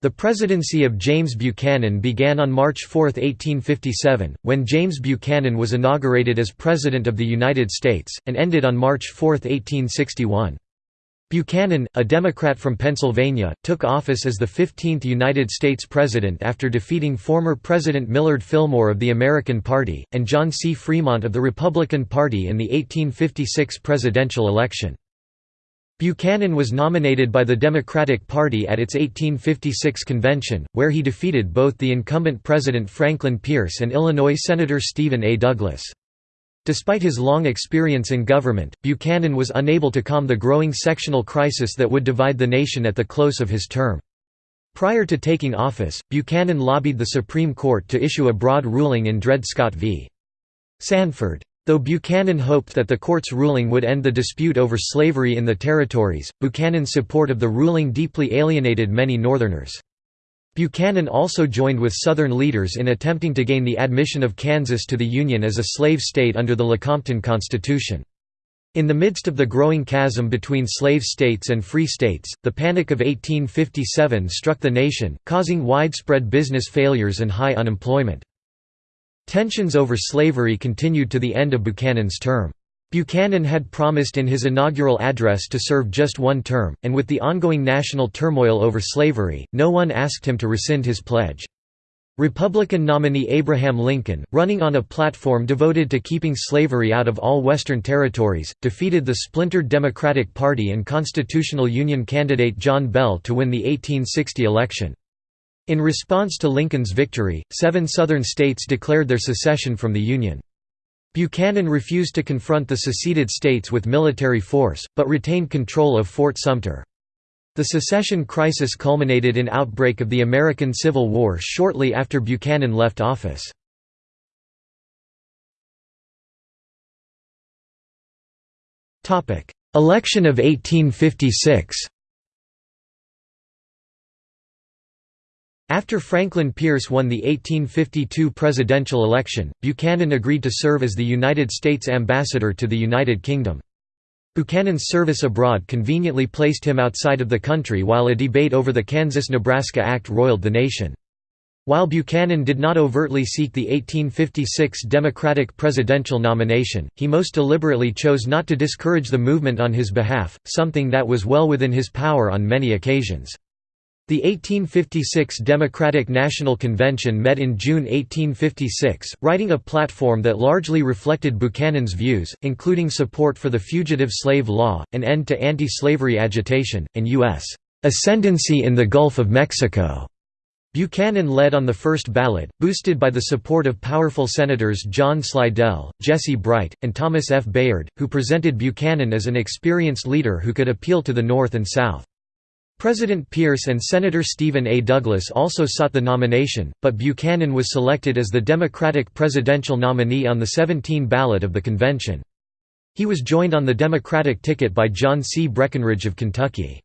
The presidency of James Buchanan began on March 4, 1857, when James Buchanan was inaugurated as President of the United States, and ended on March 4, 1861. Buchanan, a Democrat from Pennsylvania, took office as the 15th United States President after defeating former President Millard Fillmore of the American Party, and John C. Fremont of the Republican Party in the 1856 presidential election. Buchanan was nominated by the Democratic Party at its 1856 convention, where he defeated both the incumbent President Franklin Pierce and Illinois Senator Stephen A. Douglas. Despite his long experience in government, Buchanan was unable to calm the growing sectional crisis that would divide the nation at the close of his term. Prior to taking office, Buchanan lobbied the Supreme Court to issue a broad ruling in Dred Scott v. Sandford. Though Buchanan hoped that the court's ruling would end the dispute over slavery in the territories, Buchanan's support of the ruling deeply alienated many Northerners. Buchanan also joined with Southern leaders in attempting to gain the admission of Kansas to the Union as a slave state under the Lecompton Constitution. In the midst of the growing chasm between slave states and free states, the Panic of 1857 struck the nation, causing widespread business failures and high unemployment. Tensions over slavery continued to the end of Buchanan's term. Buchanan had promised in his inaugural address to serve just one term, and with the ongoing national turmoil over slavery, no one asked him to rescind his pledge. Republican nominee Abraham Lincoln, running on a platform devoted to keeping slavery out of all Western territories, defeated the splintered Democratic Party and Constitutional Union candidate John Bell to win the 1860 election. In response to Lincoln's victory, seven Southern states declared their secession from the Union. Buchanan refused to confront the seceded states with military force, but retained control of Fort Sumter. The secession crisis culminated in outbreak of the American Civil War shortly after Buchanan left office. Election of 1856 After Franklin Pierce won the 1852 presidential election, Buchanan agreed to serve as the United States ambassador to the United Kingdom. Buchanan's service abroad conveniently placed him outside of the country while a debate over the Kansas–Nebraska Act roiled the nation. While Buchanan did not overtly seek the 1856 Democratic presidential nomination, he most deliberately chose not to discourage the movement on his behalf, something that was well within his power on many occasions. The 1856 Democratic National Convention met in June 1856, writing a platform that largely reflected Buchanan's views, including support for the fugitive slave law, an end to anti-slavery agitation, and U.S. ascendancy in the Gulf of Mexico. Buchanan led on the first ballot, boosted by the support of powerful senators John Slidell, Jesse Bright, and Thomas F. Bayard, who presented Buchanan as an experienced leader who could appeal to the North and South. President Pierce and Senator Stephen A. Douglas also sought the nomination, but Buchanan was selected as the Democratic presidential nominee on the 17 ballot of the convention. He was joined on the Democratic ticket by John C. Breckinridge of Kentucky.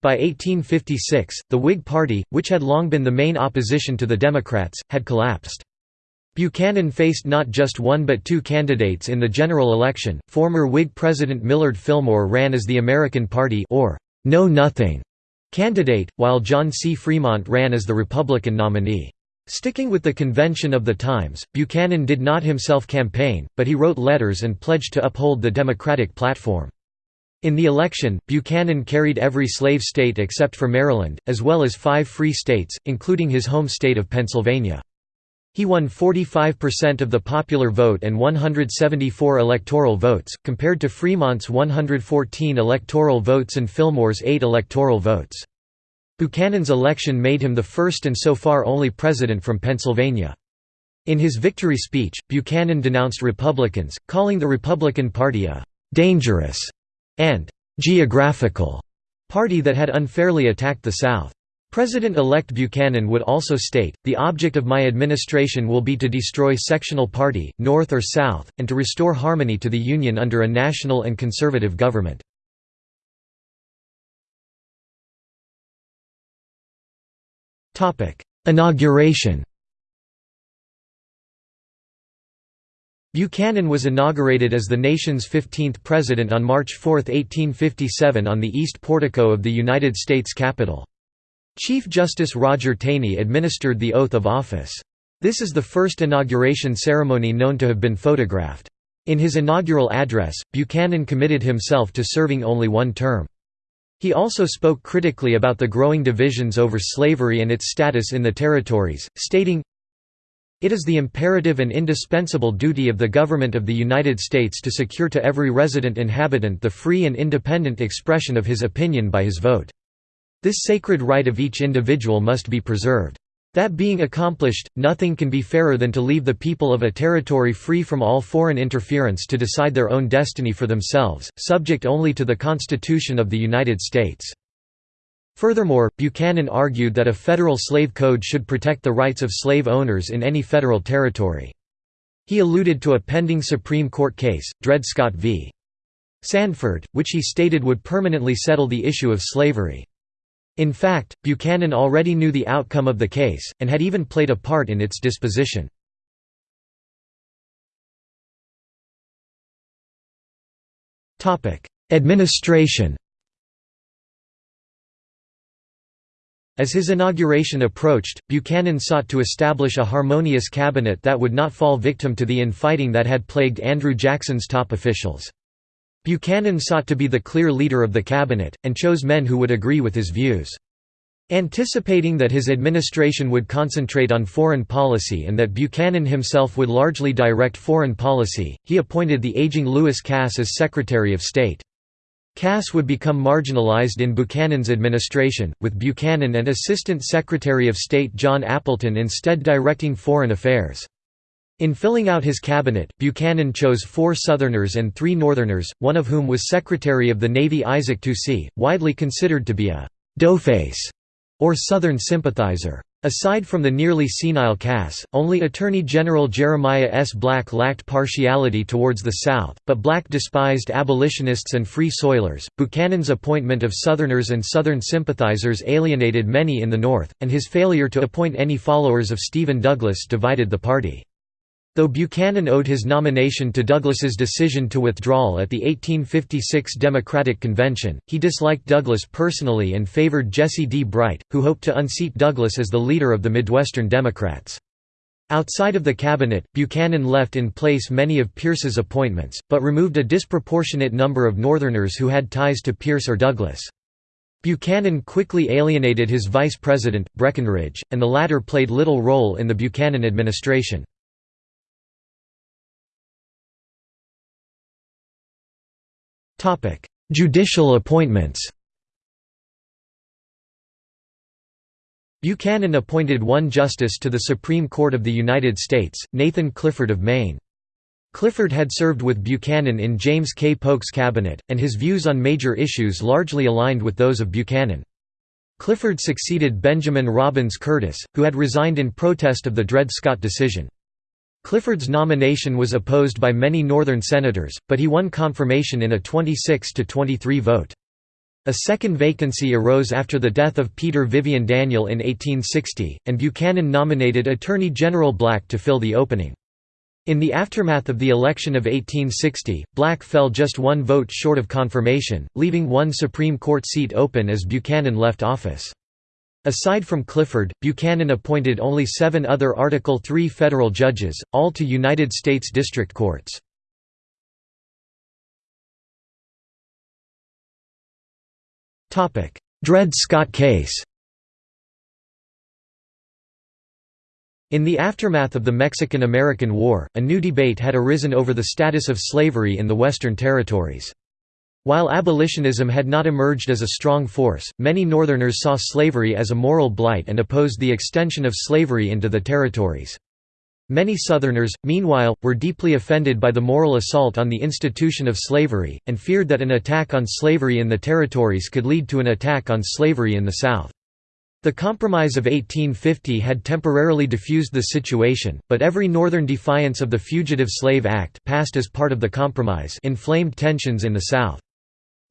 By 1856, the Whig Party, which had long been the main opposition to the Democrats, had collapsed. Buchanan faced not just one but two candidates in the general election. Former Whig President Millard Fillmore ran as the American Party or Know Nothing candidate, while John C. Fremont ran as the Republican nominee. Sticking with the convention of the times, Buchanan did not himself campaign, but he wrote letters and pledged to uphold the Democratic platform. In the election, Buchanan carried every slave state except for Maryland, as well as five free states, including his home state of Pennsylvania. He won 45% of the popular vote and 174 electoral votes, compared to Fremont's 114 electoral votes and Fillmore's 8 electoral votes. Buchanan's election made him the first and so far only president from Pennsylvania. In his victory speech, Buchanan denounced Republicans, calling the Republican Party a «dangerous» and «geographical» party that had unfairly attacked the South. President-elect Buchanan would also state, the object of my administration will be to destroy sectional party, North or South, and to restore harmony to the Union under a national and conservative government. Inauguration Buchanan was inaugurated as the nation's 15th president on March 4, 1857 on the east portico of the United States Capitol. Chief Justice Roger Taney administered the oath of office. This is the first inauguration ceremony known to have been photographed. In his inaugural address, Buchanan committed himself to serving only one term. He also spoke critically about the growing divisions over slavery and its status in the territories, stating, It is the imperative and indispensable duty of the Government of the United States to secure to every resident inhabitant the free and independent expression of his opinion by his vote. This sacred right of each individual must be preserved. That being accomplished, nothing can be fairer than to leave the people of a territory free from all foreign interference to decide their own destiny for themselves, subject only to the Constitution of the United States. Furthermore, Buchanan argued that a federal slave code should protect the rights of slave owners in any federal territory. He alluded to a pending Supreme Court case, Dred Scott v. Sandford, which he stated would permanently settle the issue of slavery. In fact, Buchanan already knew the outcome of the case, and had even played a part in its disposition. Administration As his inauguration approached, Buchanan sought to establish a harmonious cabinet that would not fall victim to the infighting that had plagued Andrew Jackson's top officials. Buchanan sought to be the clear leader of the cabinet, and chose men who would agree with his views. Anticipating that his administration would concentrate on foreign policy and that Buchanan himself would largely direct foreign policy, he appointed the aging Lewis Cass as Secretary of State. Cass would become marginalized in Buchanan's administration, with Buchanan and Assistant Secretary of State John Appleton instead directing foreign affairs. In filling out his cabinet, Buchanan chose four Southerners and three Northerners, one of whom was Secretary of the Navy Isaac Toucey, widely considered to be a «doughface» or Southern sympathizer. Aside from the nearly senile Cass, only Attorney General Jeremiah S. Black lacked partiality towards the South, but Black despised abolitionists and free soilers. Buchanan's appointment of Southerners and Southern sympathizers alienated many in the North, and his failure to appoint any followers of Stephen Douglas divided the party. Though Buchanan owed his nomination to Douglas's decision to withdrawal at the 1856 Democratic Convention, he disliked Douglas personally and favored Jesse D. Bright, who hoped to unseat Douglas as the leader of the Midwestern Democrats. Outside of the cabinet, Buchanan left in place many of Pierce's appointments, but removed a disproportionate number of Northerners who had ties to Pierce or Douglas. Buchanan quickly alienated his vice president, Breckinridge, and the latter played little role in the Buchanan administration. Judicial appointments Buchanan appointed one justice to the Supreme Court of the United States, Nathan Clifford of Maine. Clifford had served with Buchanan in James K. Polk's cabinet, and his views on major issues largely aligned with those of Buchanan. Clifford succeeded Benjamin Robbins Curtis, who had resigned in protest of the Dred Scott decision. Clifford's nomination was opposed by many Northern senators, but he won confirmation in a 26 to 23 vote. A second vacancy arose after the death of Peter Vivian Daniel in 1860, and Buchanan nominated Attorney General Black to fill the opening. In the aftermath of the election of 1860, Black fell just one vote short of confirmation, leaving one Supreme Court seat open as Buchanan left office. Aside from Clifford, Buchanan appointed only seven other Article III federal judges, all to United States District Courts. Dred Scott case In the aftermath of the Mexican–American War, a new debate had arisen over the status of slavery in the Western Territories. While abolitionism had not emerged as a strong force, many Northerners saw slavery as a moral blight and opposed the extension of slavery into the territories. Many Southerners, meanwhile, were deeply offended by the moral assault on the institution of slavery, and feared that an attack on slavery in the territories could lead to an attack on slavery in the South. The Compromise of 1850 had temporarily diffused the situation, but every Northern defiance of the Fugitive Slave Act passed as part of the compromise inflamed tensions in the South.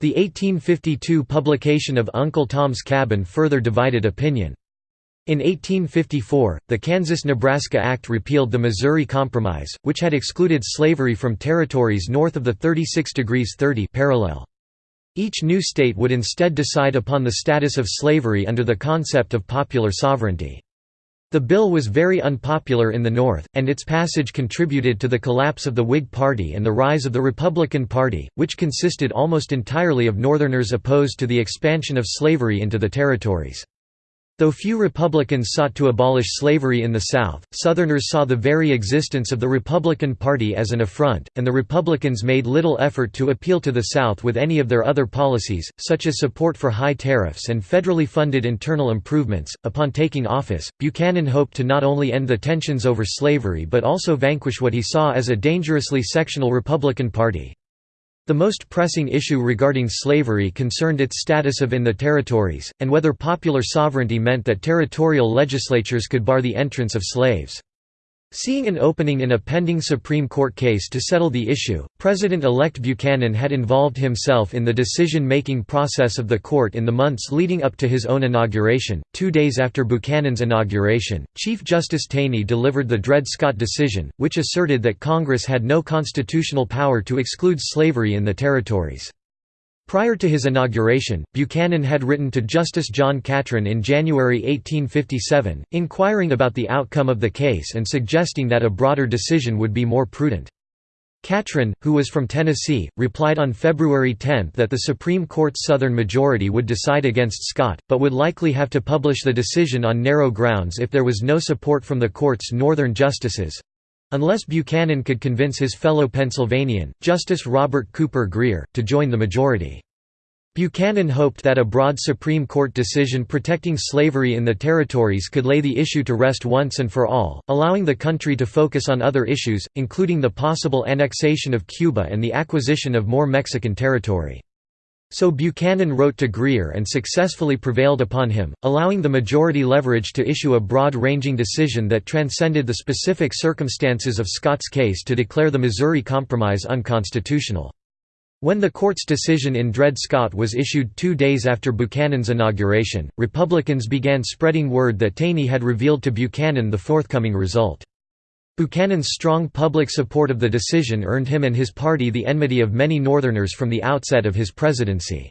The 1852 publication of Uncle Tom's Cabin further divided opinion. In 1854, the Kansas–Nebraska Act repealed the Missouri Compromise, which had excluded slavery from territories north of the 36 degrees 30 parallel. Each new state would instead decide upon the status of slavery under the concept of popular sovereignty. The bill was very unpopular in the North, and its passage contributed to the collapse of the Whig Party and the rise of the Republican Party, which consisted almost entirely of Northerners opposed to the expansion of slavery into the territories. Though few Republicans sought to abolish slavery in the South, Southerners saw the very existence of the Republican Party as an affront, and the Republicans made little effort to appeal to the South with any of their other policies, such as support for high tariffs and federally funded internal improvements. Upon taking office, Buchanan hoped to not only end the tensions over slavery but also vanquish what he saw as a dangerously sectional Republican Party. The most pressing issue regarding slavery concerned its status of in the territories, and whether popular sovereignty meant that territorial legislatures could bar the entrance of slaves. Seeing an opening in a pending Supreme Court case to settle the issue, President-elect Buchanan had involved himself in the decision-making process of the court in the months leading up to his own inauguration. Two days after Buchanan's inauguration, Chief Justice Taney delivered the Dred Scott decision, which asserted that Congress had no constitutional power to exclude slavery in the territories. Prior to his inauguration, Buchanan had written to Justice John Catron in January 1857, inquiring about the outcome of the case and suggesting that a broader decision would be more prudent. Catron, who was from Tennessee, replied on February 10 that the Supreme Court's Southern majority would decide against Scott, but would likely have to publish the decision on narrow grounds if there was no support from the court's Northern justices. Unless Buchanan could convince his fellow Pennsylvanian, Justice Robert Cooper Grier, to join the majority. Buchanan hoped that a broad Supreme Court decision protecting slavery in the territories could lay the issue to rest once and for all, allowing the country to focus on other issues, including the possible annexation of Cuba and the acquisition of more Mexican territory. So Buchanan wrote to Grier and successfully prevailed upon him, allowing the majority leverage to issue a broad-ranging decision that transcended the specific circumstances of Scott's case to declare the Missouri Compromise unconstitutional. When the court's decision in Dred Scott was issued two days after Buchanan's inauguration, Republicans began spreading word that Taney had revealed to Buchanan the forthcoming result. Buchanan's strong public support of the decision earned him and his party the enmity of many Northerners from the outset of his presidency.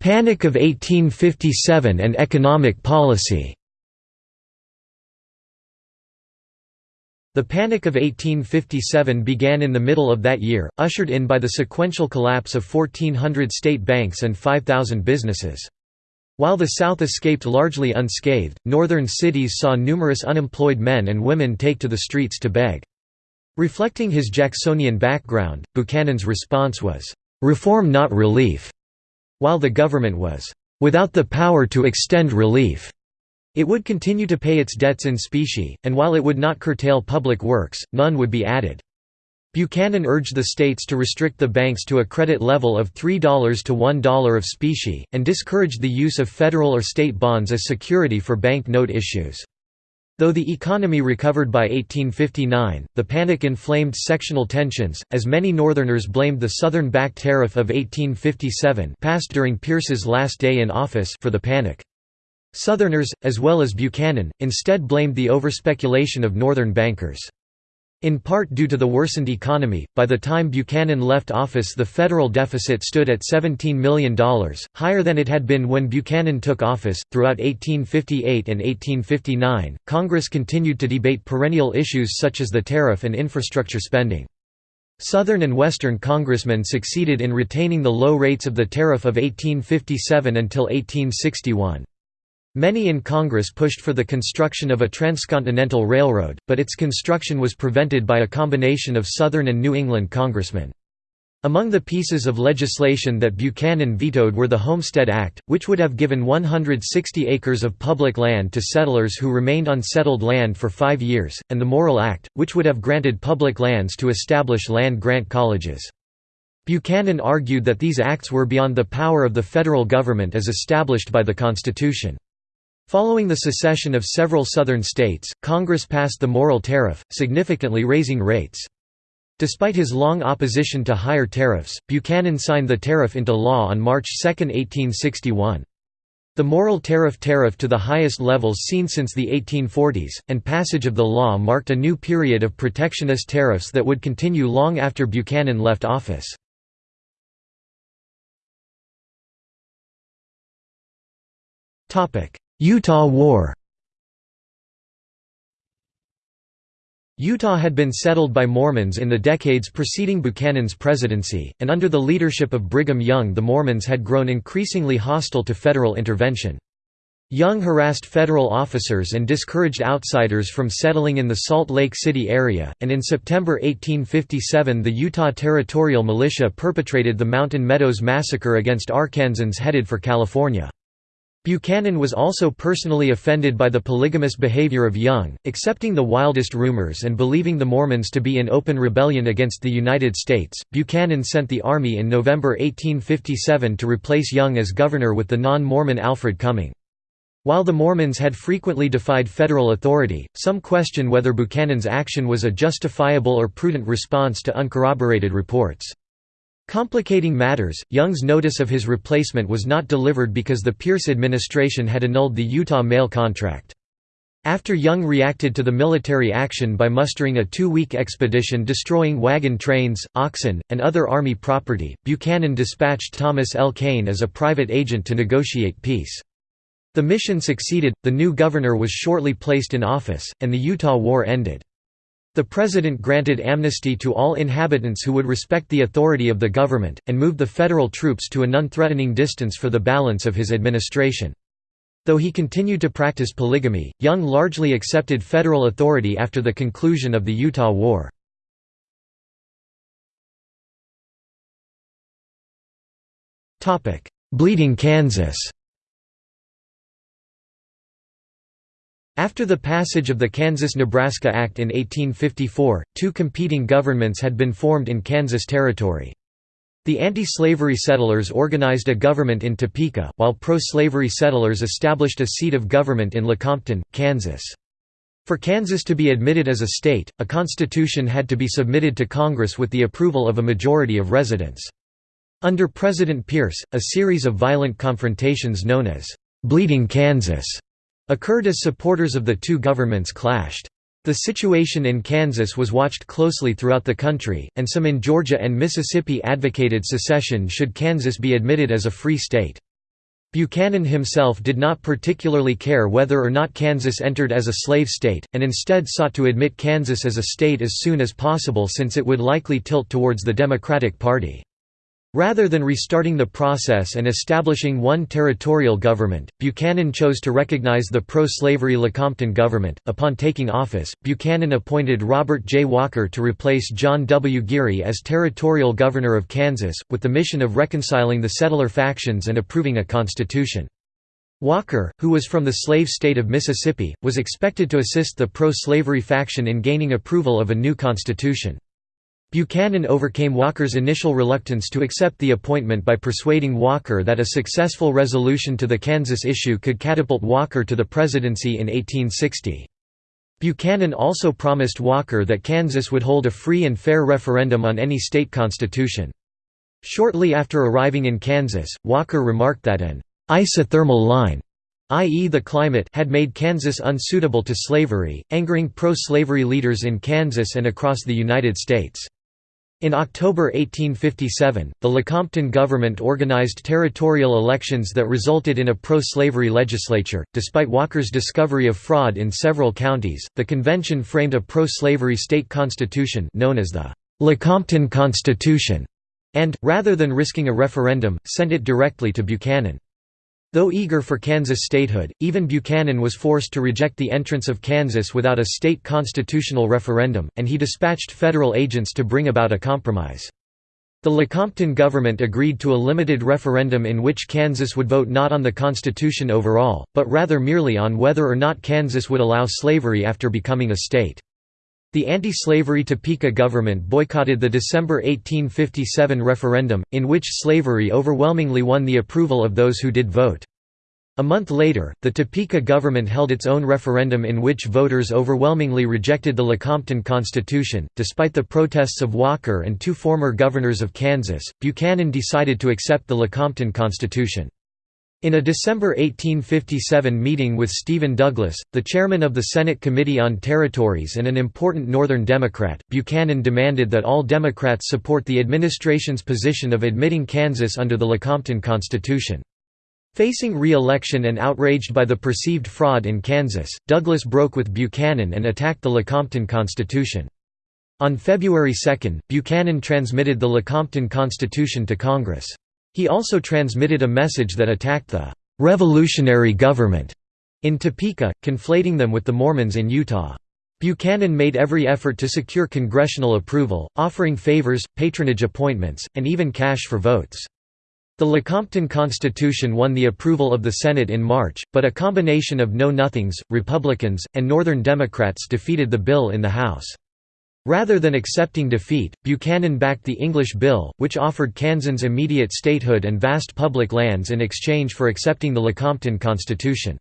Panic of 1857 and economic policy The Panic of 1857 began in the middle of that year, ushered in by the sequential collapse of 1,400 state banks and 5,000 businesses. While the South escaped largely unscathed, northern cities saw numerous unemployed men and women take to the streets to beg. Reflecting his Jacksonian background, Buchanan's response was, "'Reform not relief'", while the government was, "'without the power to extend relief'". It would continue to pay its debts in specie, and while it would not curtail public works, none would be added. Buchanan urged the states to restrict the banks to a credit level of $3 to $1 of specie, and discouraged the use of federal or state bonds as security for bank note issues. Though the economy recovered by 1859, the panic inflamed sectional tensions, as many Northerners blamed the Southern back tariff of 1857 passed during Pierce's last day in office for the panic. Southerners, as well as Buchanan, instead blamed the overspeculation of Northern bankers. In part due to the worsened economy, by the time Buchanan left office the federal deficit stood at $17 million, higher than it had been when Buchanan took office. Throughout 1858 and 1859, Congress continued to debate perennial issues such as the tariff and infrastructure spending. Southern and Western congressmen succeeded in retaining the low rates of the tariff of 1857 until 1861. Many in Congress pushed for the construction of a transcontinental railroad, but its construction was prevented by a combination of Southern and New England congressmen. Among the pieces of legislation that Buchanan vetoed were the Homestead Act, which would have given 160 acres of public land to settlers who remained on settled land for five years, and the Morrill Act, which would have granted public lands to establish land-grant colleges. Buchanan argued that these acts were beyond the power of the federal government as established by the Constitution. Following the secession of several southern states, Congress passed the Morrill Tariff, significantly raising rates. Despite his long opposition to higher tariffs, Buchanan signed the tariff into law on March 2, 1861. The Morrill Tariff tariff to the highest levels seen since the 1840s, and passage of the law marked a new period of protectionist tariffs that would continue long after Buchanan left office. Utah War Utah had been settled by Mormons in the decades preceding Buchanan's presidency, and under the leadership of Brigham Young the Mormons had grown increasingly hostile to federal intervention. Young harassed federal officers and discouraged outsiders from settling in the Salt Lake City area, and in September 1857 the Utah Territorial Militia perpetrated the Mountain Meadows Massacre against Arkansans headed for California. Buchanan was also personally offended by the polygamous behavior of Young, accepting the wildest rumors and believing the Mormons to be in open rebellion against the United States. Buchanan sent the army in November 1857 to replace Young as governor with the non Mormon Alfred Cumming. While the Mormons had frequently defied federal authority, some question whether Buchanan's action was a justifiable or prudent response to uncorroborated reports. Complicating matters, Young's notice of his replacement was not delivered because the Pierce administration had annulled the Utah mail contract. After Young reacted to the military action by mustering a two-week expedition destroying wagon trains, oxen, and other Army property, Buchanan dispatched Thomas L. Kane as a private agent to negotiate peace. The mission succeeded, the new governor was shortly placed in office, and the Utah War ended. The president granted amnesty to all inhabitants who would respect the authority of the government, and moved the federal troops to a non-threatening distance for the balance of his administration. Though he continued to practice polygamy, Young largely accepted federal authority after the conclusion of the Utah War. Bleeding Kansas After the passage of the Kansas–Nebraska Act in 1854, two competing governments had been formed in Kansas Territory. The anti-slavery settlers organized a government in Topeka, while pro-slavery settlers established a seat of government in Lecompton, Kansas. For Kansas to be admitted as a state, a constitution had to be submitted to Congress with the approval of a majority of residents. Under President Pierce, a series of violent confrontations known as «Bleeding Kansas» occurred as supporters of the two governments clashed. The situation in Kansas was watched closely throughout the country, and some in Georgia and Mississippi advocated secession should Kansas be admitted as a free state. Buchanan himself did not particularly care whether or not Kansas entered as a slave state, and instead sought to admit Kansas as a state as soon as possible since it would likely tilt towards the Democratic Party. Rather than restarting the process and establishing one territorial government, Buchanan chose to recognize the pro-slavery Lecompton government. Upon taking office, Buchanan appointed Robert J. Walker to replace John W. Geary as territorial governor of Kansas, with the mission of reconciling the settler factions and approving a constitution. Walker, who was from the slave state of Mississippi, was expected to assist the pro-slavery faction in gaining approval of a new constitution. Buchanan overcame Walker's initial reluctance to accept the appointment by persuading Walker that a successful resolution to the Kansas issue could catapult Walker to the presidency in 1860. Buchanan also promised Walker that Kansas would hold a free and fair referendum on any state constitution. Shortly after arriving in Kansas, Walker remarked that an isothermal line i.e. the climate had made Kansas unsuitable to slavery, angering pro-slavery leaders in Kansas and across the United States. In October 1857, the Lecompton government organized territorial elections that resulted in a pro-slavery legislature. Despite Walker's discovery of fraud in several counties, the convention framed a pro-slavery state constitution known as the Lecompton Constitution, and, rather than risking a referendum, sent it directly to Buchanan. Though eager for Kansas statehood, even Buchanan was forced to reject the entrance of Kansas without a state constitutional referendum, and he dispatched federal agents to bring about a compromise. The Lecompton government agreed to a limited referendum in which Kansas would vote not on the Constitution overall, but rather merely on whether or not Kansas would allow slavery after becoming a state. The anti-slavery Topeka government boycotted the December 1857 referendum, in which slavery overwhelmingly won the approval of those who did vote. A month later, the Topeka government held its own referendum in which voters overwhelmingly rejected the Lecompton Constitution. Despite the protests of Walker and two former governors of Kansas, Buchanan decided to accept the Lecompton Constitution. In a December 1857 meeting with Stephen Douglas, the chairman of the Senate Committee on Territories and an important Northern Democrat, Buchanan demanded that all Democrats support the administration's position of admitting Kansas under the Lecompton Constitution. Facing re-election and outraged by the perceived fraud in Kansas, Douglas broke with Buchanan and attacked the Lecompton Constitution. On February 2, Buchanan transmitted the Lecompton Constitution to Congress. He also transmitted a message that attacked the «revolutionary government» in Topeka, conflating them with the Mormons in Utah. Buchanan made every effort to secure congressional approval, offering favors, patronage appointments, and even cash for votes. The Lecompton Constitution won the approval of the Senate in March, but a combination of Know-Nothings, Republicans, and Northern Democrats defeated the bill in the House. Rather than accepting defeat, Buchanan backed the English bill, which offered Kansans immediate statehood and vast public lands in exchange for accepting the Lecompton Constitution.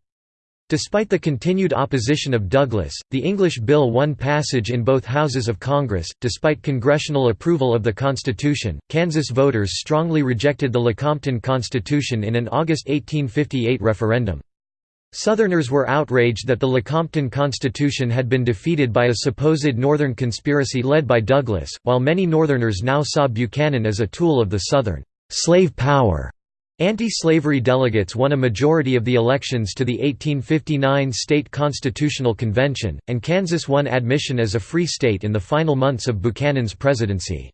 Despite the continued opposition of Douglas, the English bill won passage in both houses of Congress. Despite congressional approval of the Constitution, Kansas voters strongly rejected the Lecompton Constitution in an August 1858 referendum. Southerners were outraged that the Lecompton Constitution had been defeated by a supposed Northern conspiracy led by Douglas, while many Northerners now saw Buchanan as a tool of the Southern slave power. Anti-slavery delegates won a majority of the elections to the 1859 State Constitutional Convention, and Kansas won admission as a free state in the final months of Buchanan's presidency.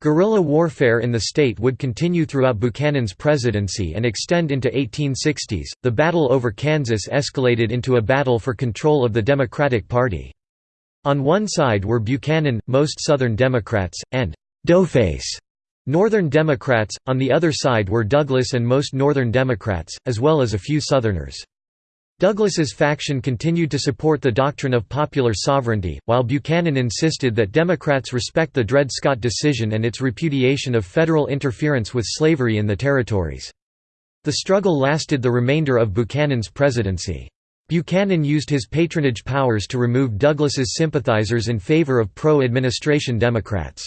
Guerrilla warfare in the state would continue throughout Buchanan's presidency and extend into 1860s. The battle over Kansas escalated into a battle for control of the Democratic Party. On one side were Buchanan, most Southern Democrats, and Doughface Northern Democrats, on the other side were Douglas and most Northern Democrats, as well as a few Southerners. Douglas's faction continued to support the doctrine of popular sovereignty, while Buchanan insisted that Democrats respect the Dred Scott decision and its repudiation of federal interference with slavery in the territories. The struggle lasted the remainder of Buchanan's presidency. Buchanan used his patronage powers to remove Douglas's sympathizers in favor of pro-administration Democrats.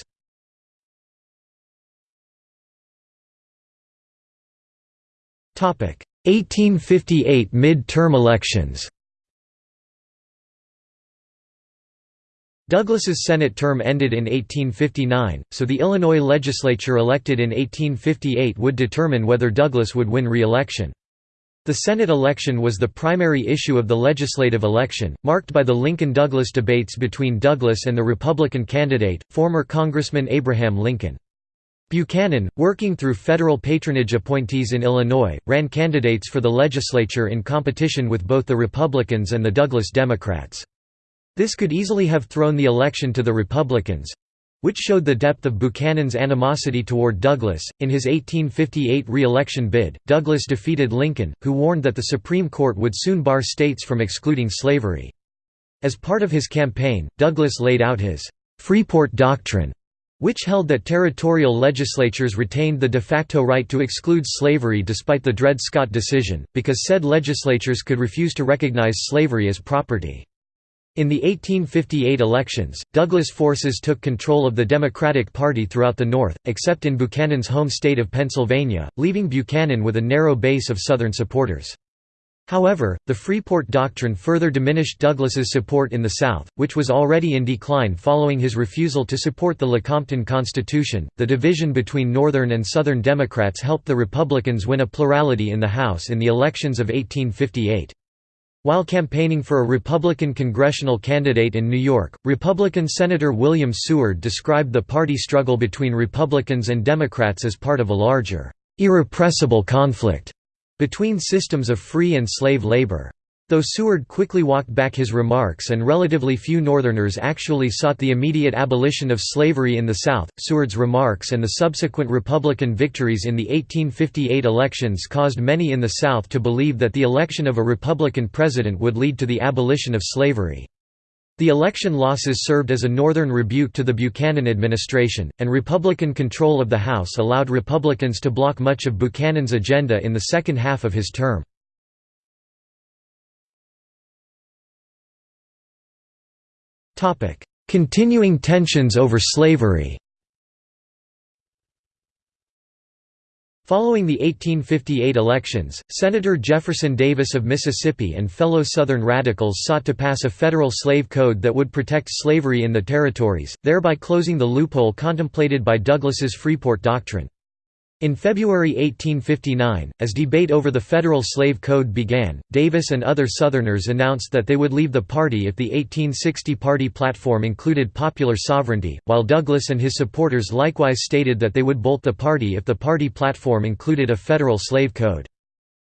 1858 mid-term elections Douglas's Senate term ended in 1859, so the Illinois legislature elected in 1858 would determine whether Douglas would win re-election. The Senate election was the primary issue of the legislative election, marked by the Lincoln-Douglas debates between Douglas and the Republican candidate, former Congressman Abraham Lincoln. Buchanan, working through federal patronage appointees in Illinois, ran candidates for the legislature in competition with both the Republicans and the Douglas Democrats. This could easily have thrown the election to the Republicans—which showed the depth of Buchanan's animosity toward Douglas. In his 1858 re-election bid, Douglas defeated Lincoln, who warned that the Supreme Court would soon bar states from excluding slavery. As part of his campaign, Douglas laid out his Freeport Doctrine, which held that territorial legislatures retained the de facto right to exclude slavery despite the Dred Scott decision, because said legislatures could refuse to recognize slavery as property. In the 1858 elections, Douglas forces took control of the Democratic Party throughout the North, except in Buchanan's home state of Pennsylvania, leaving Buchanan with a narrow base of Southern supporters. However, the Freeport Doctrine further diminished Douglas's support in the South, which was already in decline following his refusal to support the Lecompton Constitution. The division between Northern and Southern Democrats helped the Republicans win a plurality in the House in the elections of 1858. While campaigning for a Republican congressional candidate in New York, Republican Senator William Seward described the party struggle between Republicans and Democrats as part of a larger, irrepressible conflict between systems of free and slave labor. Though Seward quickly walked back his remarks and relatively few Northerners actually sought the immediate abolition of slavery in the South, Seward's remarks and the subsequent Republican victories in the 1858 elections caused many in the South to believe that the election of a Republican president would lead to the abolition of slavery. The election losses served as a northern rebuke to the Buchanan administration, and Republican control of the House allowed Republicans to block much of Buchanan's agenda in the second half of his term. Continuing tensions over slavery Following the 1858 elections, Senator Jefferson Davis of Mississippi and fellow Southern radicals sought to pass a federal slave code that would protect slavery in the territories, thereby closing the loophole contemplated by Douglas's Freeport Doctrine. In February 1859, as debate over the federal slave code began, Davis and other Southerners announced that they would leave the party if the 1860 party platform included popular sovereignty, while Douglas and his supporters likewise stated that they would bolt the party if the party platform included a federal slave code.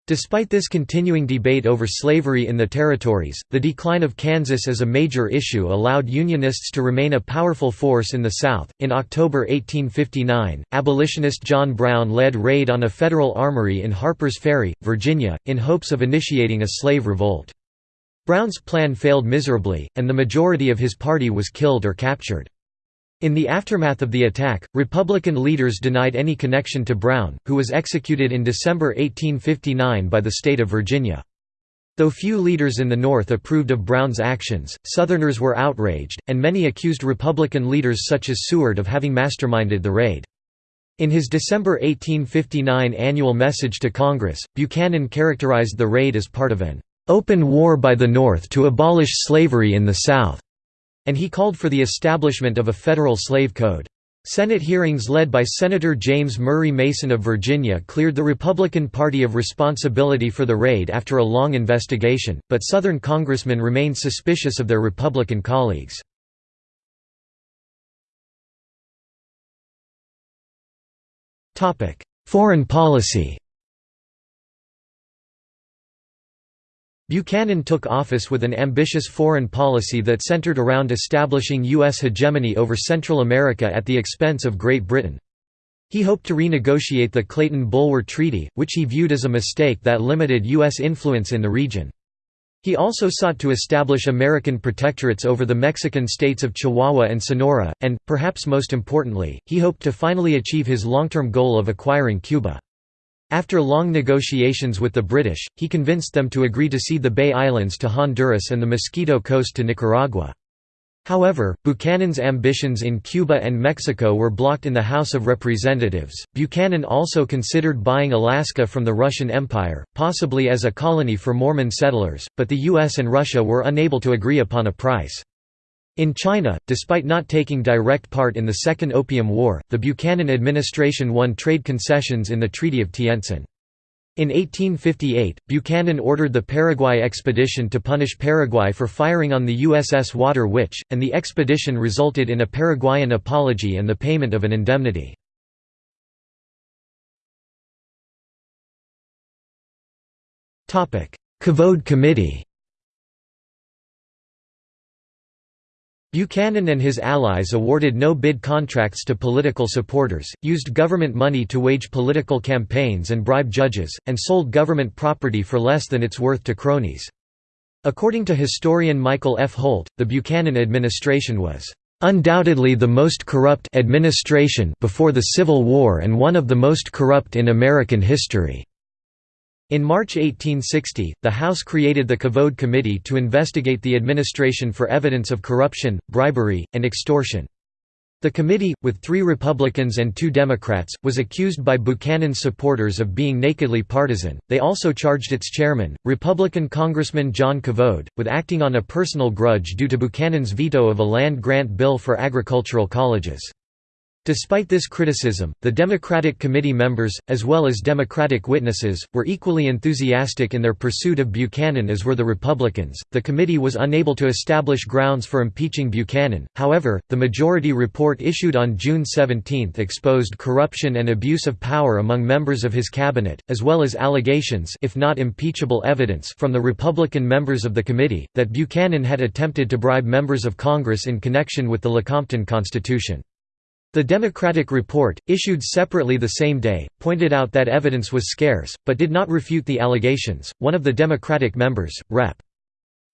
Despite this continuing debate over slavery in the territories, the decline of Kansas as a major issue allowed Unionists to remain a powerful force in the South. In October 1859, abolitionist John Brown led raid on a federal armory in Harpers Ferry, Virginia, in hopes of initiating a slave revolt. Brown's plan failed miserably, and the majority of his party was killed or captured. In the aftermath of the attack, Republican leaders denied any connection to Brown, who was executed in December 1859 by the state of Virginia. Though few leaders in the North approved of Brown's actions, Southerners were outraged, and many accused Republican leaders such as Seward of having masterminded the raid. In his December 1859 annual message to Congress, Buchanan characterized the raid as part of an "...open war by the North to abolish slavery in the South." And he called for the establishment of a federal slave code. Senate hearings led by Senator James Murray Mason of Virginia cleared the Republican Party of responsibility for the raid after a long investigation, but Southern congressmen remained suspicious of their Republican colleagues. Foreign policy Buchanan took office with an ambitious foreign policy that centered around establishing U.S. hegemony over Central America at the expense of Great Britain. He hoped to renegotiate the Clayton-Bulwer Treaty, which he viewed as a mistake that limited U.S. influence in the region. He also sought to establish American protectorates over the Mexican states of Chihuahua and Sonora, and, perhaps most importantly, he hoped to finally achieve his long-term goal of acquiring Cuba. After long negotiations with the British, he convinced them to agree to cede the Bay Islands to Honduras and the Mosquito Coast to Nicaragua. However, Buchanan's ambitions in Cuba and Mexico were blocked in the House of Representatives. Buchanan also considered buying Alaska from the Russian Empire, possibly as a colony for Mormon settlers, but the US and Russia were unable to agree upon a price. In China, despite not taking direct part in the Second Opium War, the Buchanan administration won trade concessions in the Treaty of Tientsin. In 1858, Buchanan ordered the Paraguay expedition to punish Paraguay for firing on the USS Water Witch, and the expedition resulted in a Paraguayan apology and the payment of an indemnity. Cavode Committee Buchanan and his allies awarded no-bid contracts to political supporters, used government money to wage political campaigns and bribe judges, and sold government property for less than its worth to cronies. According to historian Michael F. Holt, the Buchanan administration was undoubtedly the most corrupt administration before the Civil War and one of the most corrupt in American history. In March 1860, the House created the Cavode Committee to investigate the administration for evidence of corruption, bribery, and extortion. The committee, with three Republicans and two Democrats, was accused by Buchanan's supporters of being nakedly partisan. They also charged its chairman, Republican Congressman John Cavode, with acting on a personal grudge due to Buchanan's veto of a land grant bill for agricultural colleges. Despite this criticism, the Democratic Committee members, as well as Democratic witnesses, were equally enthusiastic in their pursuit of Buchanan as were the Republicans. The committee was unable to establish grounds for impeaching Buchanan, however, the majority report issued on June 17 exposed corruption and abuse of power among members of his cabinet, as well as allegations if not impeachable evidence from the Republican members of the committee, that Buchanan had attempted to bribe members of Congress in connection with the Lecompton Constitution. The Democratic report, issued separately the same day, pointed out that evidence was scarce, but did not refute the allegations. One of the Democratic members, Rep.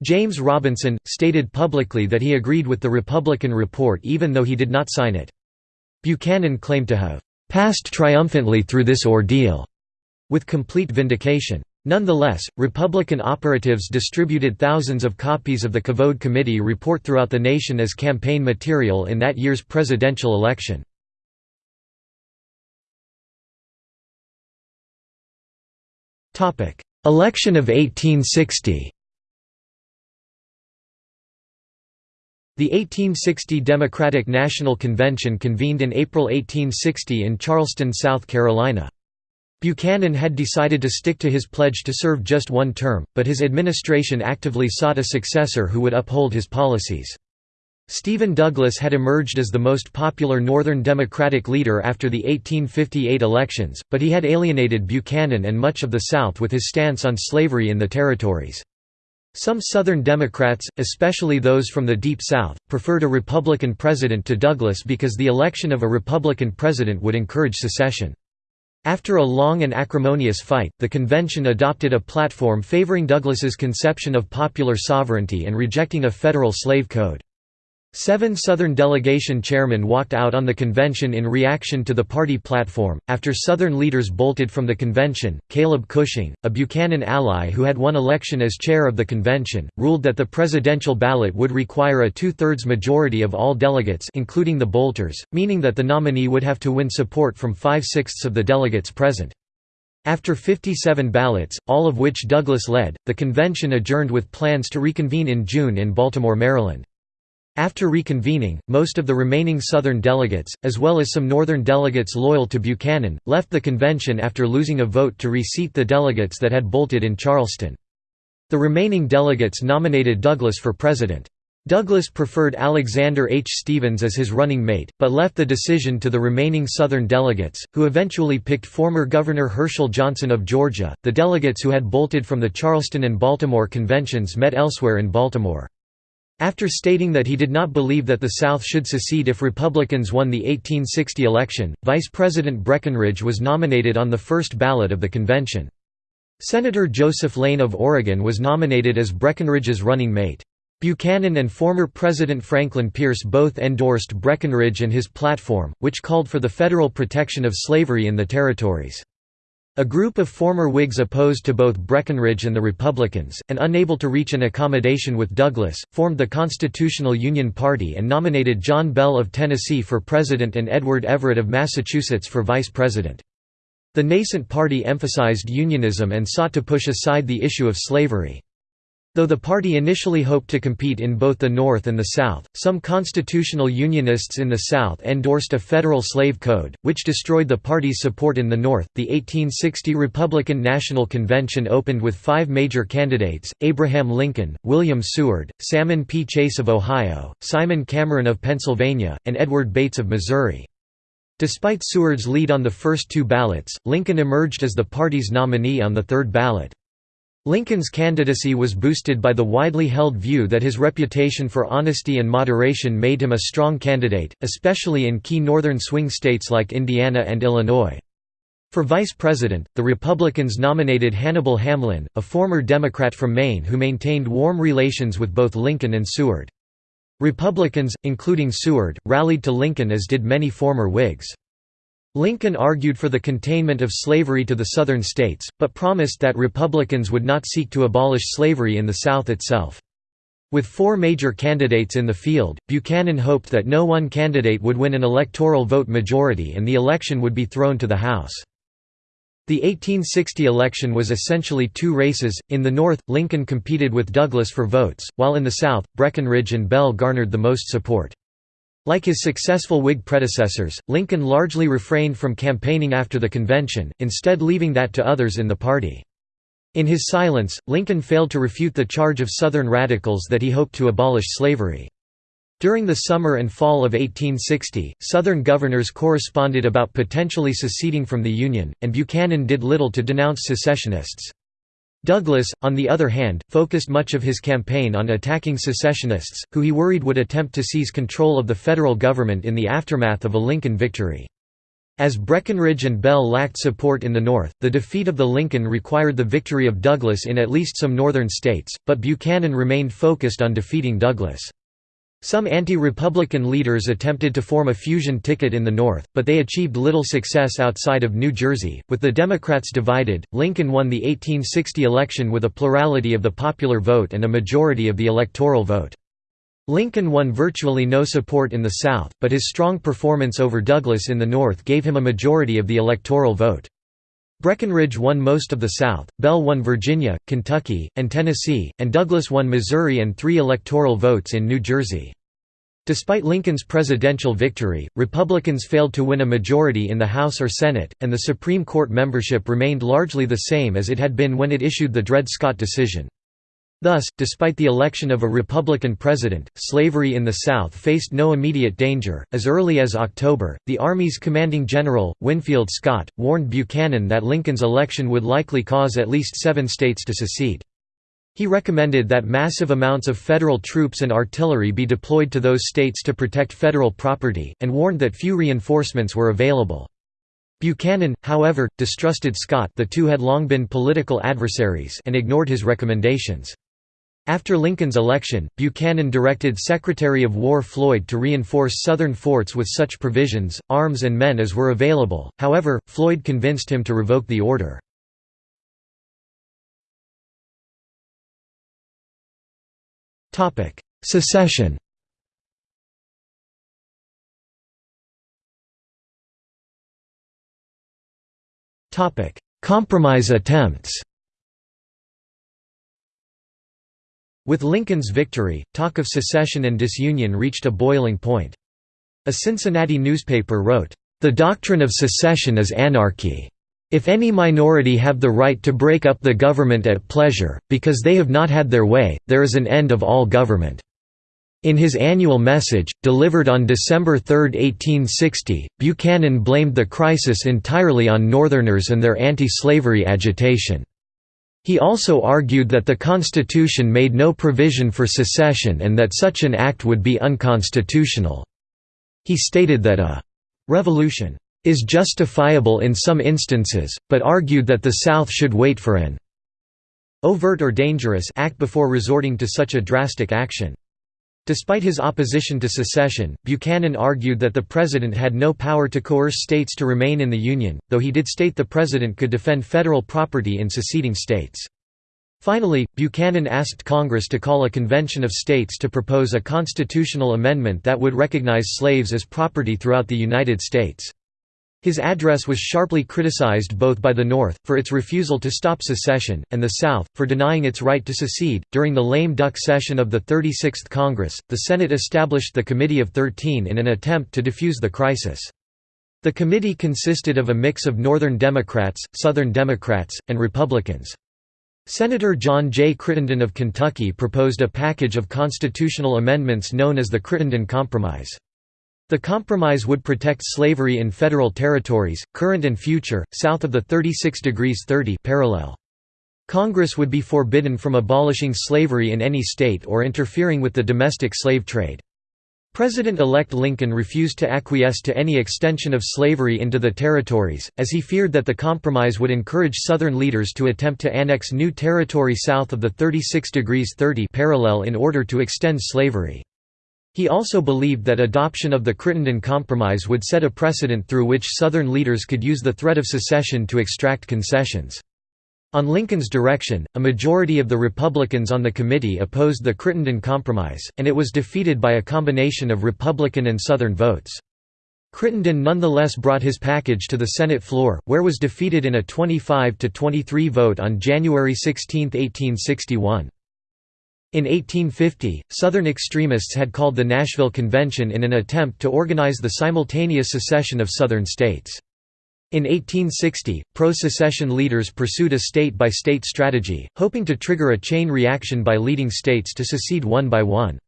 James Robinson, stated publicly that he agreed with the Republican report even though he did not sign it. Buchanan claimed to have passed triumphantly through this ordeal, with complete vindication. Nonetheless, Republican operatives distributed thousands of copies of the Cavode Committee report throughout the nation as campaign material in that year's presidential election. Election of 1860 The 1860 Democratic National Convention convened in April 1860 in Charleston, South Carolina. Buchanan had decided to stick to his pledge to serve just one term, but his administration actively sought a successor who would uphold his policies. Stephen Douglas had emerged as the most popular Northern Democratic leader after the 1858 elections, but he had alienated Buchanan and much of the South with his stance on slavery in the territories. Some Southern Democrats, especially those from the Deep South, preferred a Republican president to Douglas because the election of a Republican president would encourage secession. After a long and acrimonious fight, the convention adopted a platform favoring Douglas's conception of popular sovereignty and rejecting a federal slave code. Seven Southern delegation chairmen walked out on the convention in reaction to the party platform. After Southern leaders bolted from the convention, Caleb Cushing, a Buchanan ally who had won election as chair of the convention, ruled that the presidential ballot would require a two-thirds majority of all delegates including the bolters, meaning that the nominee would have to win support from five-sixths of the delegates present. After 57 ballots, all of which Douglas led, the convention adjourned with plans to reconvene in June in Baltimore, Maryland. After reconvening, most of the remaining Southern delegates, as well as some Northern delegates loyal to Buchanan, left the convention after losing a vote to reseat the delegates that had bolted in Charleston. The remaining delegates nominated Douglas for president. Douglas preferred Alexander H. Stephens as his running mate, but left the decision to the remaining Southern delegates, who eventually picked former Governor Herschel Johnson of Georgia. The delegates who had bolted from the Charleston and Baltimore conventions met elsewhere in Baltimore. After stating that he did not believe that the South should secede if Republicans won the 1860 election, Vice President Breckinridge was nominated on the first ballot of the convention. Senator Joseph Lane of Oregon was nominated as Breckinridge's running mate. Buchanan and former President Franklin Pierce both endorsed Breckinridge and his platform, which called for the federal protection of slavery in the territories. A group of former Whigs opposed to both Breckinridge and the Republicans, and unable to reach an accommodation with Douglas, formed the Constitutional Union Party and nominated John Bell of Tennessee for president and Edward Everett of Massachusetts for vice president. The nascent party emphasized unionism and sought to push aside the issue of slavery. Though the party initially hoped to compete in both the North and the South, some constitutional Unionists in the South endorsed a federal slave code, which destroyed the party's support in the North. The 1860 Republican National Convention opened with five major candidates Abraham Lincoln, William Seward, Salmon P. Chase of Ohio, Simon Cameron of Pennsylvania, and Edward Bates of Missouri. Despite Seward's lead on the first two ballots, Lincoln emerged as the party's nominee on the third ballot. Lincoln's candidacy was boosted by the widely held view that his reputation for honesty and moderation made him a strong candidate, especially in key northern swing states like Indiana and Illinois. For vice president, the Republicans nominated Hannibal Hamlin, a former Democrat from Maine who maintained warm relations with both Lincoln and Seward. Republicans, including Seward, rallied to Lincoln as did many former Whigs. Lincoln argued for the containment of slavery to the Southern states, but promised that Republicans would not seek to abolish slavery in the South itself. With four major candidates in the field, Buchanan hoped that no one candidate would win an electoral vote majority and the election would be thrown to the House. The 1860 election was essentially two races, in the North, Lincoln competed with Douglas for votes, while in the South, Breckinridge and Bell garnered the most support. Like his successful Whig predecessors, Lincoln largely refrained from campaigning after the convention, instead leaving that to others in the party. In his silence, Lincoln failed to refute the charge of Southern radicals that he hoped to abolish slavery. During the summer and fall of 1860, Southern governors corresponded about potentially seceding from the Union, and Buchanan did little to denounce secessionists. Douglas, on the other hand, focused much of his campaign on attacking secessionists, who he worried would attempt to seize control of the federal government in the aftermath of a Lincoln victory. As Breckinridge and Bell lacked support in the North, the defeat of the Lincoln required the victory of Douglas in at least some northern states, but Buchanan remained focused on defeating Douglas. Some anti-Republican leaders attempted to form a fusion ticket in the North, but they achieved little success outside of New Jersey. With the Democrats divided, Lincoln won the 1860 election with a plurality of the popular vote and a majority of the electoral vote. Lincoln won virtually no support in the South, but his strong performance over Douglas in the North gave him a majority of the electoral vote. Breckinridge won most of the South, Bell won Virginia, Kentucky, and Tennessee, and Douglas won Missouri and three electoral votes in New Jersey. Despite Lincoln's presidential victory, Republicans failed to win a majority in the House or Senate, and the Supreme Court membership remained largely the same as it had been when it issued the Dred Scott decision. Thus, despite the election of a Republican president, slavery in the South faced no immediate danger. As early as October, the Army's commanding general, Winfield Scott, warned Buchanan that Lincoln's election would likely cause at least seven states to secede. He recommended that massive amounts of federal troops and artillery be deployed to those states to protect federal property, and warned that few reinforcements were available. Buchanan, however, distrusted Scott the two had long been political adversaries and ignored his recommendations. After Lincoln's election, Buchanan directed Secretary of War Floyd to reinforce Southern forts with such provisions, arms and men as were available, however, Floyd convinced him to revoke the order. Secession Compromise attempts With Lincoln's victory, talk of secession and disunion reached a boiling point. A Cincinnati newspaper wrote, "...the doctrine of secession is anarchy. If any minority have the right to break up the government at pleasure, because they have not had their way, there is an end of all government." In his annual message, delivered on December 3, 1860, Buchanan blamed the crisis entirely on Northerners and their anti-slavery agitation. He also argued that the Constitution made no provision for secession and that such an act would be unconstitutional. He stated that a «revolution» is justifiable in some instances, but argued that the South should wait for an overt or dangerous act before resorting to such a drastic action. Despite his opposition to secession, Buchanan argued that the president had no power to coerce states to remain in the Union, though he did state the president could defend federal property in seceding states. Finally, Buchanan asked Congress to call a convention of states to propose a constitutional amendment that would recognize slaves as property throughout the United States. His address was sharply criticized both by the North, for its refusal to stop secession, and the South, for denying its right to secede. During the lame duck session of the 36th Congress, the Senate established the Committee of Thirteen in an attempt to defuse the crisis. The committee consisted of a mix of Northern Democrats, Southern Democrats, and Republicans. Senator John J. Crittenden of Kentucky proposed a package of constitutional amendments known as the Crittenden Compromise. The compromise would protect slavery in federal territories, current and future, south of the 36 degrees 30 parallel. Congress would be forbidden from abolishing slavery in any state or interfering with the domestic slave trade. President-elect Lincoln refused to acquiesce to any extension of slavery into the territories, as he feared that the compromise would encourage Southern leaders to attempt to annex new territory south of the 36 degrees 30 parallel in order to extend slavery. He also believed that adoption of the Crittenden Compromise would set a precedent through which Southern leaders could use the threat of secession to extract concessions. On Lincoln's direction, a majority of the Republicans on the committee opposed the Crittenden Compromise, and it was defeated by a combination of Republican and Southern votes. Crittenden nonetheless brought his package to the Senate floor, where was defeated in a 25–23 vote on January 16, 1861. In 1850, Southern extremists had called the Nashville Convention in an attempt to organize the simultaneous secession of Southern states. In 1860, pro-secession leaders pursued a state-by-state -state strategy, hoping to trigger a chain reaction by leading states to secede one by one.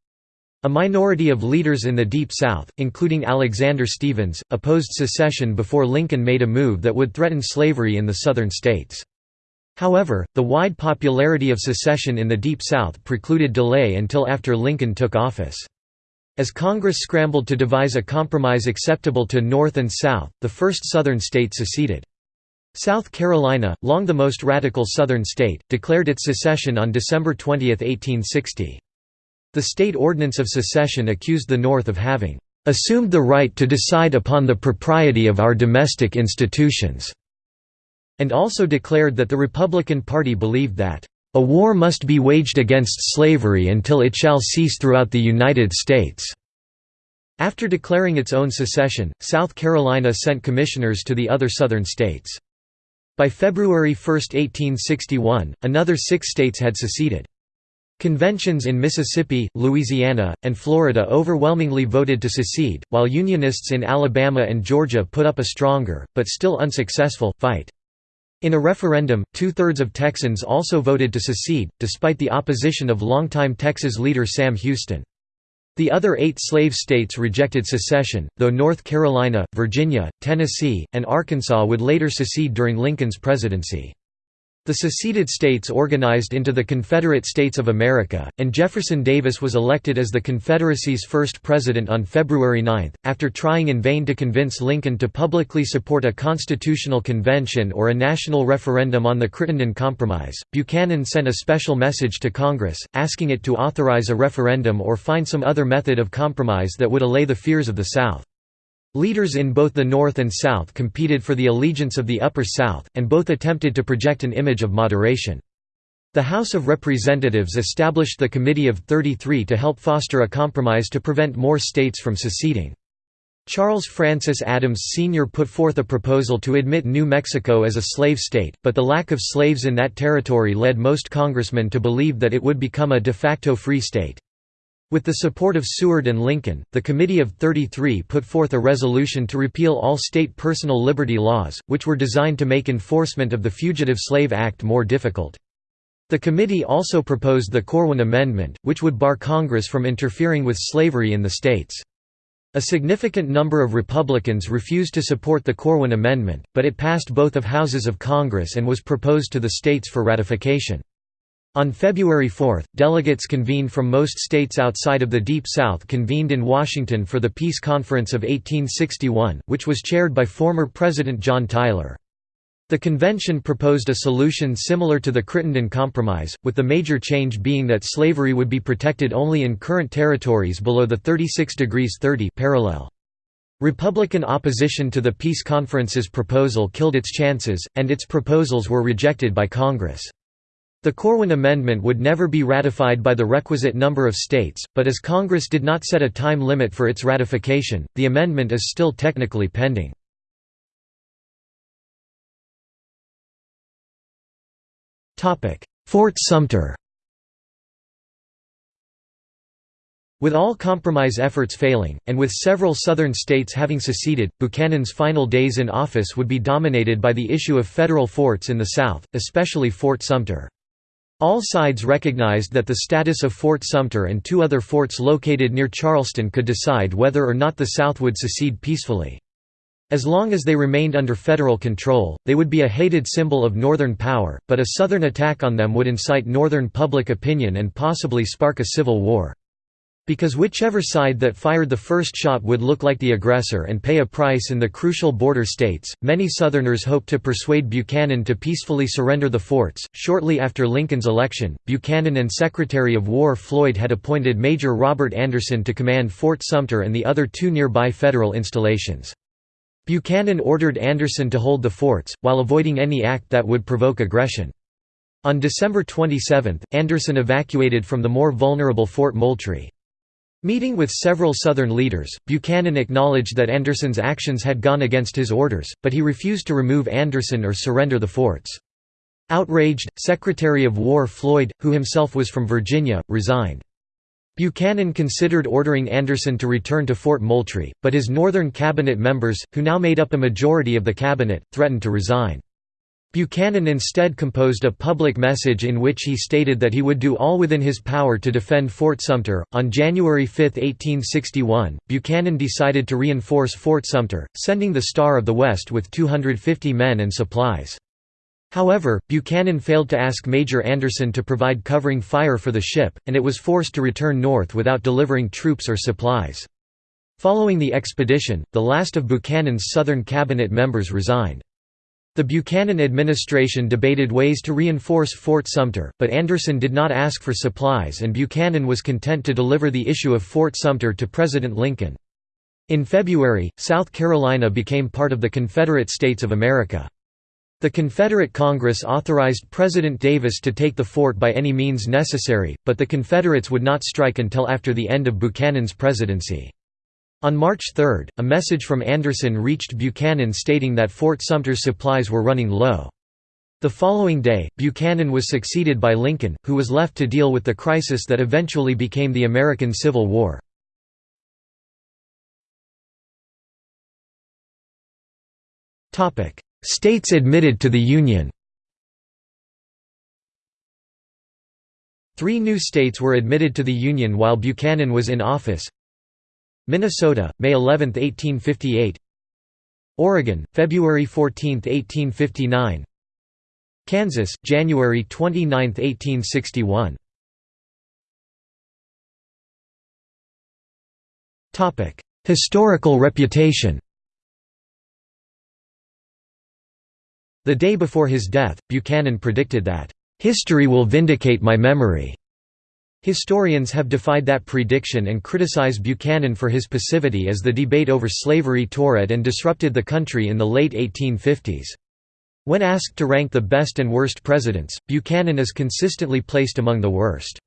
A minority of leaders in the Deep South, including Alexander Stephens, opposed secession before Lincoln made a move that would threaten slavery in the Southern states. However, the wide popularity of secession in the Deep South precluded delay until after Lincoln took office. As Congress scrambled to devise a compromise acceptable to North and South, the first Southern state seceded. South Carolina, long the most radical Southern state, declared its secession on December 20, 1860. The state ordinance of secession accused the North of having "...assumed the right to decide upon the propriety of our domestic institutions." And also declared that the Republican Party believed that, "...a war must be waged against slavery until it shall cease throughout the United States." After declaring its own secession, South Carolina sent commissioners to the other Southern states. By February 1, 1861, another six states had seceded. Conventions in Mississippi, Louisiana, and Florida overwhelmingly voted to secede, while Unionists in Alabama and Georgia put up a stronger, but still unsuccessful, fight. In a referendum, two-thirds of Texans also voted to secede, despite the opposition of longtime Texas leader Sam Houston. The other eight slave states rejected secession, though North Carolina, Virginia, Tennessee, and Arkansas would later secede during Lincoln's presidency. The seceded states organized into the Confederate States of America, and Jefferson Davis was elected as the Confederacy's first president on February 9. After trying in vain to convince Lincoln to publicly support a constitutional convention or a national referendum on the Crittenden Compromise, Buchanan sent a special message to Congress, asking it to authorize a referendum or find some other method of compromise that would allay the fears of the South. Leaders in both the North and South competed for the allegiance of the Upper South, and both attempted to project an image of moderation. The House of Representatives established the Committee of 33 to help foster a compromise to prevent more states from seceding. Charles Francis Adams Sr. put forth a proposal to admit New Mexico as a slave state, but the lack of slaves in that territory led most congressmen to believe that it would become a de facto free state. With the support of Seward and Lincoln, the Committee of 33 put forth a resolution to repeal all state personal liberty laws, which were designed to make enforcement of the Fugitive Slave Act more difficult. The committee also proposed the Corwin Amendment, which would bar Congress from interfering with slavery in the states. A significant number of Republicans refused to support the Corwin Amendment, but it passed both of houses of Congress and was proposed to the states for ratification. On February 4, delegates convened from most states outside of the Deep South convened in Washington for the Peace Conference of 1861, which was chaired by former President John Tyler. The convention proposed a solution similar to the Crittenden Compromise, with the major change being that slavery would be protected only in current territories below the 36 degrees 30 parallel. Republican opposition to the Peace Conference's proposal killed its chances, and its proposals were rejected by Congress. The Corwin Amendment would never be ratified by the requisite number of states, but as Congress did not set a time limit for its ratification, the amendment is still technically pending. Fort Sumter With all compromise efforts failing, and with several Southern states having seceded, Buchanan's final days in office would be dominated by the issue of federal forts in the South, especially Fort Sumter. All sides recognized that the status of Fort Sumter and two other forts located near Charleston could decide whether or not the South would secede peacefully. As long as they remained under federal control, they would be a hated symbol of Northern power, but a Southern attack on them would incite Northern public opinion and possibly spark a civil war. Because whichever side that fired the first shot would look like the aggressor and pay a price in the crucial border states, many Southerners hoped to persuade Buchanan to peacefully surrender the forts. Shortly after Lincoln's election, Buchanan and Secretary of War Floyd had appointed Major Robert Anderson to command Fort Sumter and the other two nearby federal installations. Buchanan ordered Anderson to hold the forts, while avoiding any act that would provoke aggression. On December 27, Anderson evacuated from the more vulnerable Fort Moultrie. Meeting with several Southern leaders, Buchanan acknowledged that Anderson's actions had gone against his orders, but he refused to remove Anderson or surrender the forts. Outraged, Secretary of War Floyd, who himself was from Virginia, resigned. Buchanan considered ordering Anderson to return to Fort Moultrie, but his Northern cabinet members, who now made up a majority of the cabinet, threatened to resign. Buchanan instead composed a public message in which he stated that he would do all within his power to defend Fort Sumter. On January 5, 1861, Buchanan decided to reinforce Fort Sumter, sending the Star of the West with 250 men and supplies. However, Buchanan failed to ask Major Anderson to provide covering fire for the ship, and it was forced to return north without delivering troops or supplies. Following the expedition, the last of Buchanan's Southern cabinet members resigned. The Buchanan administration debated ways to reinforce Fort Sumter, but Anderson did not ask for supplies and Buchanan was content to deliver the issue of Fort Sumter to President Lincoln. In February, South Carolina became part of the Confederate States of America. The Confederate Congress authorized President Davis to take the fort by any means necessary, but the Confederates would not strike until after the end of Buchanan's presidency. On March 3, a message from Anderson reached Buchanan stating that Fort Sumter's supplies were running low. The following day, Buchanan was succeeded by Lincoln, who was left to deal with the crisis that eventually became the American Civil War. States admitted to the Union Three new states were admitted to the Union while Buchanan was in office Minnesota, May 11, 1858 Oregon, February 14, 1859 Kansas, January 29, 1861 Historical reputation. The day before his death, Buchanan predicted that, "...history will vindicate my memory." Historians have defied that prediction and criticize Buchanan for his passivity as the debate over slavery tore at and disrupted the country in the late 1850s. When asked to rank the best and worst presidents, Buchanan is consistently placed among the worst.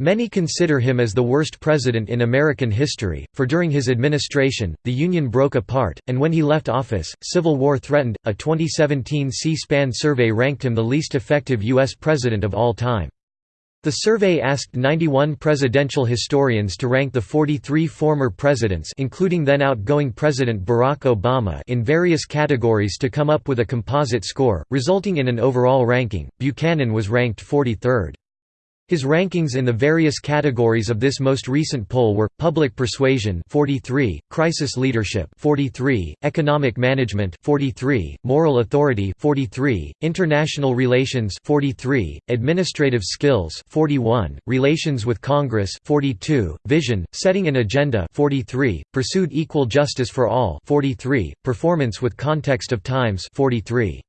Many consider him as the worst president in American history, for during his administration, the Union broke apart, and when he left office, civil war threatened. A 2017 C SPAN survey ranked him the least effective U.S. president of all time. The survey asked 91 presidential historians to rank the 43 former presidents including then outgoing President Barack Obama in various categories to come up with a composite score, resulting in an overall ranking. Buchanan was ranked 43rd. His rankings in the various categories of this most recent poll were: public persuasion 43, crisis leadership 43, economic management 43, moral authority 43, international relations 43, administrative skills 41, relations with Congress 42, vision, setting an agenda 43, pursued equal justice for all 43, performance with context of times 43.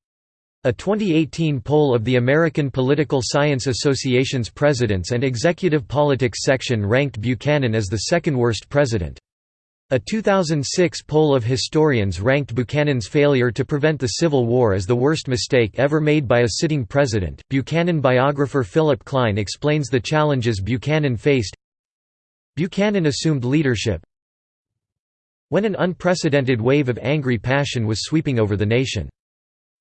A 2018 poll of the American Political Science Association's Presidents and Executive Politics section ranked Buchanan as the second worst president. A 2006 poll of historians ranked Buchanan's failure to prevent the Civil War as the worst mistake ever made by a sitting president. Buchanan biographer Philip Klein explains the challenges Buchanan faced. Buchanan assumed leadership when an unprecedented wave of angry passion was sweeping over the nation.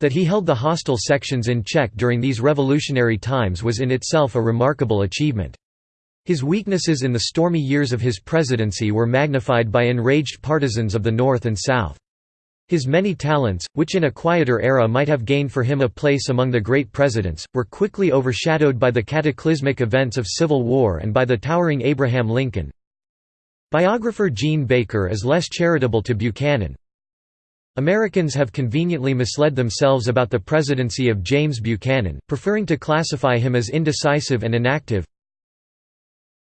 That he held the hostile sections in check during these revolutionary times was in itself a remarkable achievement. His weaknesses in the stormy years of his presidency were magnified by enraged partisans of the North and South. His many talents, which in a quieter era might have gained for him a place among the great presidents, were quickly overshadowed by the cataclysmic events of Civil War and by the towering Abraham Lincoln. Biographer Jean Baker is less charitable to Buchanan, Americans have conveniently misled themselves about the presidency of James Buchanan, preferring to classify him as indecisive and inactive.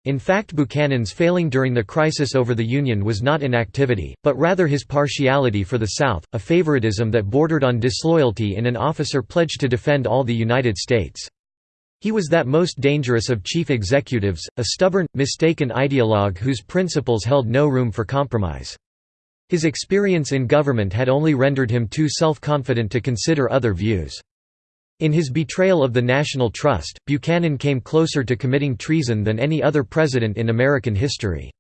In fact Buchanan's failing during the crisis over the Union was not inactivity, but rather his partiality for the South, a favoritism that bordered on disloyalty in an officer pledged to defend all the United States. He was that most dangerous of chief executives, a stubborn, mistaken ideologue whose principles held no room for compromise. His experience in government had only rendered him too self-confident to consider other views. In his betrayal of the national trust, Buchanan came closer to committing treason than any other president in American history.